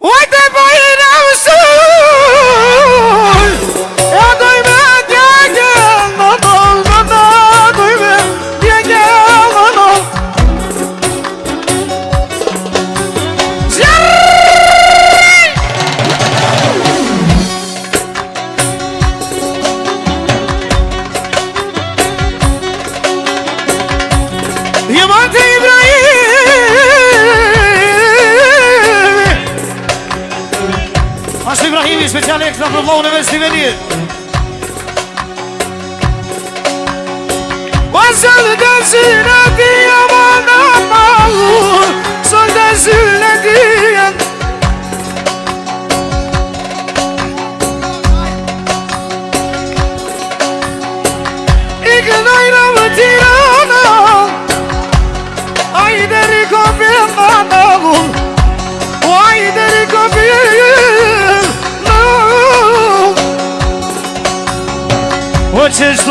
ودبعين أوصول يا ضيمات يا جيل نضل نضل ضيمات يا جيل نضل زري يا مانتي إبراهيم Pashtë Ibrahimi, speciali e këtë në përvohën e vështë i e këtë në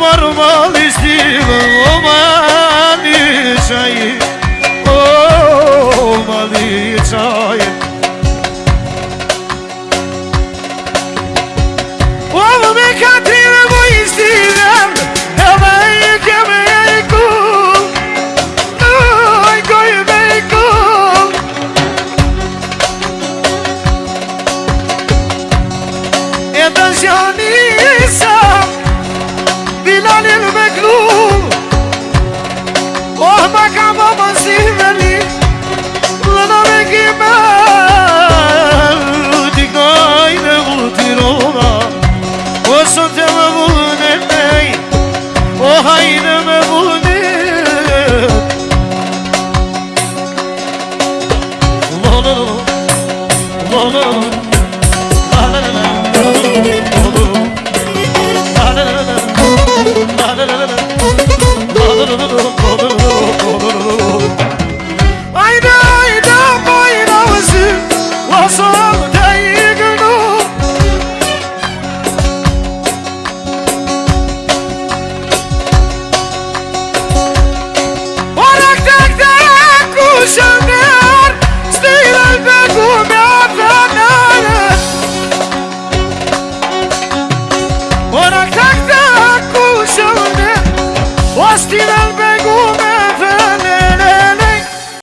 Mërë më listirën O ma një qaj O ma një qaj O me këtërën Më listirën E mëjë që mëjë këllë E mëjë që mëjë këllë E hayrı mevlid Kul olur, kul olur Osti del begume